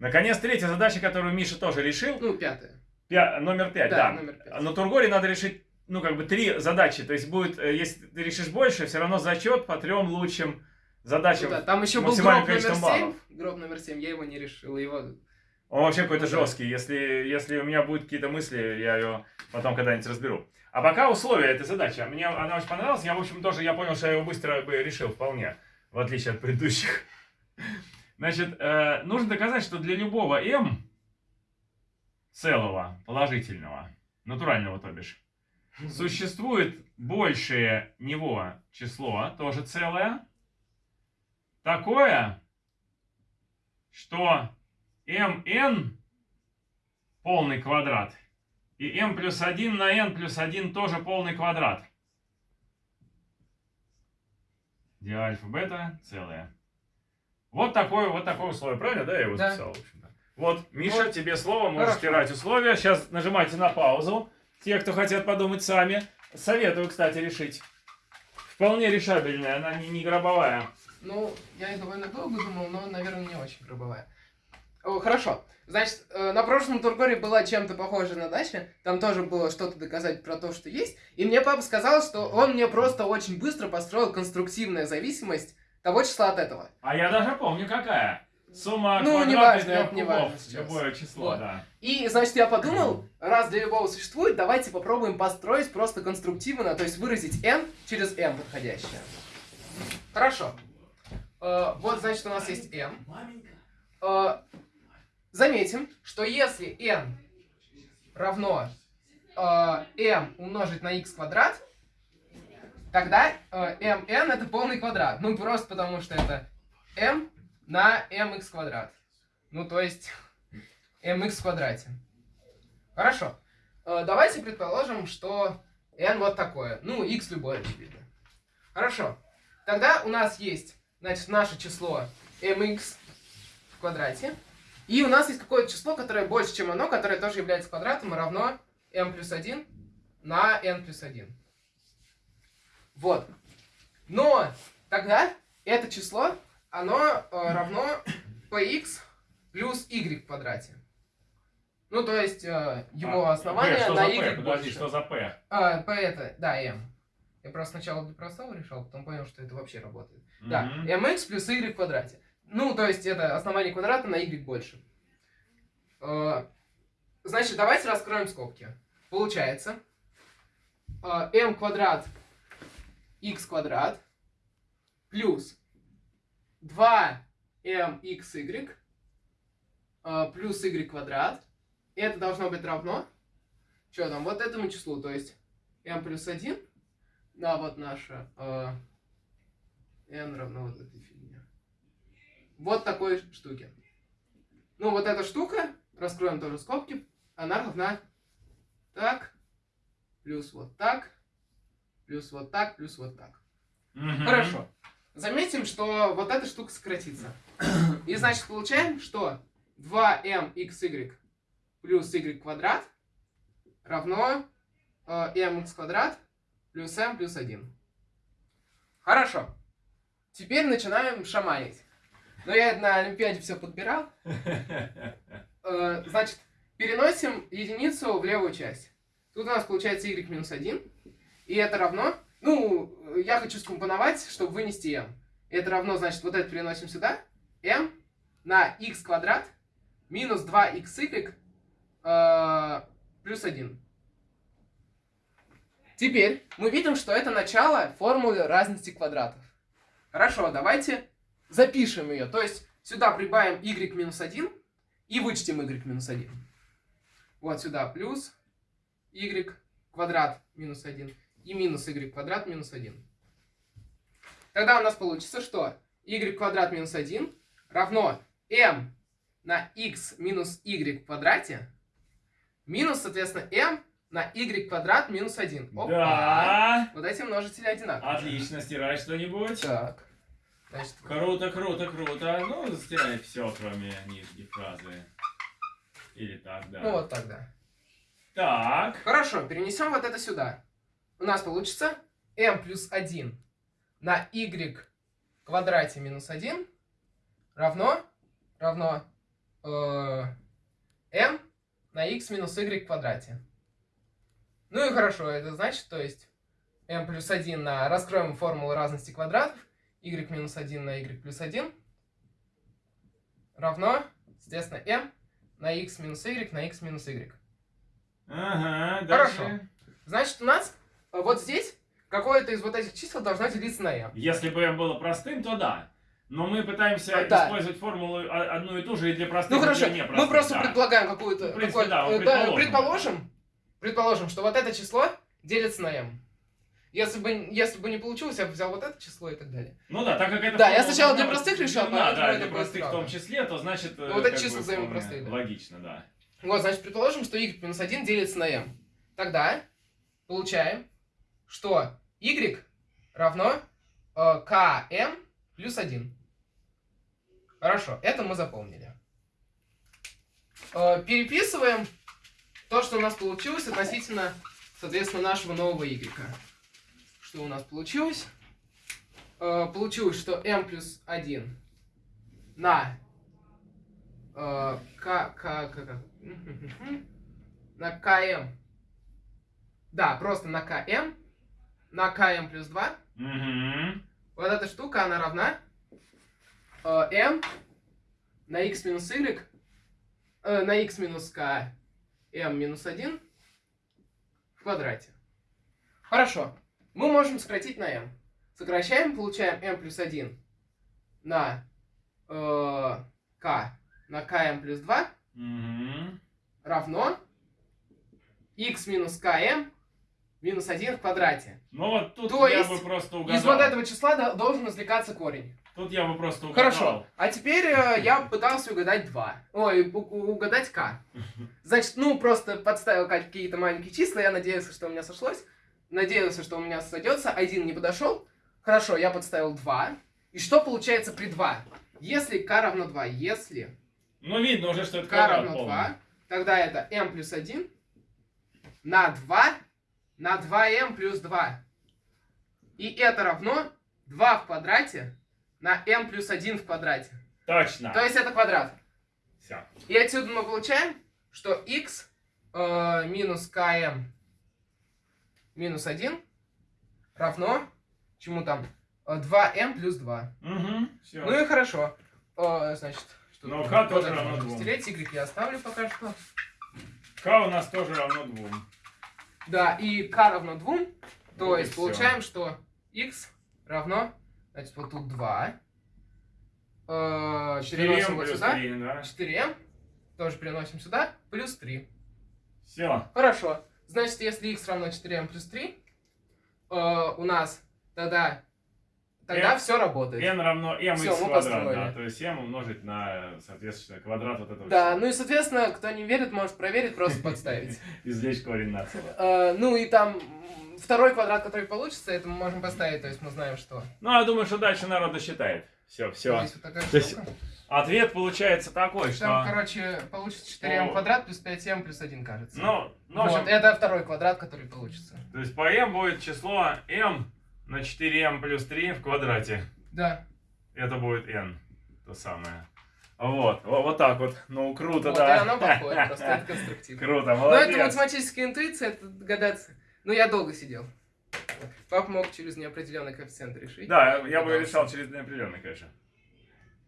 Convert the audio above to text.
Наконец, третья задача, которую Миша тоже решил. Ну, пятая. Пя- номер пять, Да, да. номер пять. Но Тургоре надо решить, ну, как бы три задачи. То есть будет, э, если ты решишь больше, все равно зачет по трем лучшим задачам. Ну да, там еще был гроб номер количество 7. баллов. Гроб номер 7, я его не решил. Его... Он вообще какой-то Ну да. жесткий. Если, если у меня будут какие-то мысли, я ее потом когда-нибудь разберу. А пока условия этой задачи. Мне она очень понравилась. Я, в общем, тоже я понял, что я его быстро бы решил вполне, в отличие от предыдущих. Значит, э, нужно доказать, что для любого m целого, положительного, натурального, то бишь, существует большее него число, тоже целое, такое, что mn полный квадрат и m плюс 1 на n плюс 1 тоже полный квадрат. Где альфа, бета целое. Вот такое, вот такое условие, правильно, да, я его Да. записал, в общем-то. Вот, Миша, Вот. тебе слово, можешь Хорошо. стирать условия. Сейчас нажимайте на паузу. Те, кто хотят подумать сами. Советую, кстати, решить. Вполне решабельная, она не, не гробовая. Ну, я довольно долго думал, но, наверное, не очень гробовая. О, хорошо. Значит, э, на прошлом Тургоре была чем-то похожая задача. Там тоже было что-то доказать про то, что есть. И мне папа сказал, что он мне просто очень быстро построил конструктивная зависимость того числа от этого. А я даже помню, какая. Сумма Ну, неважно, трех это кубов. сейчас. Любое число, Вот. да. И, значит, я подумал, раз для любого существует, давайте попробуем построить просто конструктивно, то есть выразить n через m подходящее. Хорошо. Э, вот, значит, у нас есть m. Э, заметим, что если n равно э, m умножить на x квадрат, тогда э, mn это полный квадрат. Ну, просто потому что это m на mx квадрат. Ну, то есть mx в квадрате. Хорошо. Э, давайте предположим, что n вот такое. Ну, x любое, очевидно. Хорошо. Тогда у нас есть, значит, наше число mx в квадрате. И у нас есть какое-то число, которое больше, чем оно, которое тоже является квадратом, и равно m плюс 1 на n плюс 1. Вот. Но тогда это число, оно э, равно px плюс y в квадрате. Ну, то есть э, его А, основание P, что на за y P? Подожди, больше. что за P? А, P это, да, m. Я просто сначала для простого решал, потом понял, что это вообще работает. Да, Мгм. mx плюс y в квадрате. Ну, то есть это основание квадрата на y больше. Э, Значит, давайте раскроем скобки. Получается, э, m квадрат x квадрат плюс 2mxy э, плюс y квадрат. Это должно быть равно, что там, вот этому числу, то есть m плюс 1 на вот наше э, n равно вот этой фигне. Вот такой штуке. Ну, вот эта штука, раскроем тоже скобки, она равна так, плюс вот так, плюс вот так, плюс вот так. Мгм. Хорошо. Заметим, что вот эта штука сократится. И значит получаем, что 2mxy плюс y квадрат равно э, mx квадрат плюс m плюс 1. Хорошо. Теперь начинаем шаманить. Но я на Олимпиаде все подбирал. Э, значит, переносим единицу в левую часть. Тут у нас получается y минус 1. И это равно... Ну, я хочу скомпоновать, чтобы вынести m. Это равно, значит, вот это переносим сюда. m на x квадрат минус 2xy э, плюс 1. Теперь мы видим, что это начало формулы разности квадратов. Хорошо, давайте запишем ее. То есть сюда прибавим y минус 1 и вычтем y минус 1. Вот сюда плюс y квадрат минус 1 и минус y квадрат минус 1. Тогда у нас получится, что y квадрат минус 1 равно m на x минус y в квадрате минус, соответственно, m на y квадрат минус 1. Опа! Да. Вот эти множители одинаковые. Отлично, стирай что-нибудь. Так. Значит, Круто, круто, круто. Ну, стирай все, кроме нижней фразы. Или так, да. ну вот тогда. Так. Хорошо, перенесем вот это сюда. У нас получится m плюс 1 на y в квадрате минус 1 равно, равно э, m на x минус y в квадрате. Ну и хорошо, это значит, то есть m плюс 1 на... Раскроем формулу разности квадратов. y минус 1 на y плюс 1 равно, соответственно, m на x минус y на x минус y. Ага, Хорошо. дальше. Значит, у нас вот здесь какое-то из вот этих чисел должно делиться на m. Если бы m было простым, то да. Но мы пытаемся А, да. использовать формулу одну и ту же и для простых, Ну и хорошо, для непростых. мы просто да. предполагаем какую-то... В принципе, какое- да, э, предположим. предположим, предположим, что вот это число делится на m. Если бы, если бы не получилось, я бы взял вот это число и так далее. Ну да, так как это... Да, я сначала для должна простых решал, поэтому да, это для простых в том числе, то значит... э, Ну, вот эти как числа бы взаимно вполне простые, да. Логично, да. Вот, значит, предположим, что y минус 1 делится на m. Тогда получаем, что y равно э, km плюс 1. Хорошо, это мы запомнили. Э, переписываем то, что у нас получилось относительно, соответственно, нашего нового y. Что у нас получилось? Э, получилось, что m плюс 1 на э, к, к, к, к, на km. Да, просто на km. На km плюс 2. Мгм. Вот эта штука, она равна э, m на x минус y э, на x минус k m минус 1 в квадрате. Хорошо. Мы можем сократить на m. Сокращаем, получаем m плюс 1 на э, k на km плюс 2 Мгм. равно x минус km минус 1 в квадрате. Ну вот тут То я есть бы просто угадал. Из вот этого числа до- должен извлекаться корень. Тут я бы просто угадал. Хорошо. А теперь э, я пытался угадать 2. Ой, угадать k. Значит, ну, просто подставил какие-то маленькие числа, я надеялся, что у меня сошлось. Надеялся, что у меня сойдется. Один не подошел. Хорошо, я подставил 2. И что получается при 2? Если k равно 2, если Ну видно уже, что это k квадрат равно полный. 2, тогда это m плюс 1 на 2 на 2m плюс 2. И это равно 2 в квадрате на m плюс 1 в квадрате. Точно. То есть это квадрат. Все. И отсюда мы получаем, что x э, минус km минус 1 равно, чему там, Э, 2m плюс 2. Угу. Все. Ну и хорошо. Э, значит, что Но k тоже равно можно двум. Стереть, y я оставлю пока что. К у нас тоже равно двум. Да, и k равно 2, то Вот есть получаем, что x равно, значит, вот тут 2. Э, 4 переносим вот сюда. 3, да? 4m. Тоже переносим сюда. Плюс 3. Все. Хорошо. Значит, если x равно 4m плюс 3, э, у нас тогда, тогда N- все работает. n равно m Всё, x квадрат, да. То есть m умножить на, соответственно, квадрат вот этого Да, всего. ну и, соответственно, кто не верит, может проверить, просто подставить. Извлечь корень на целое. Э, Ну и там второй квадрат, который получится, это мы можем поставить, то есть мы знаем, что Ну, я думаю, что дальше народ досчитает. Все, все. То есть. Ответ получается такой, Там, что... короче, получится 4m О. квадрат плюс 5m плюс 1, кажется. Ну, ну, в вот, общем, это второй квадрат, который получится. то есть по m будет число m на 4m плюс 3 в квадрате. Да. Это будет n, то самое. Вот, вот, вот так вот. Ну, круто, вот, да. и оно подходит, просто это конструктивно. Круто, Ну, это молодец. математическая интуиция, это догадаться. Ну, я долго сидел. Папа мог через неопределенный коэффициент решить. Да, я бы решал через неопределенный, конечно.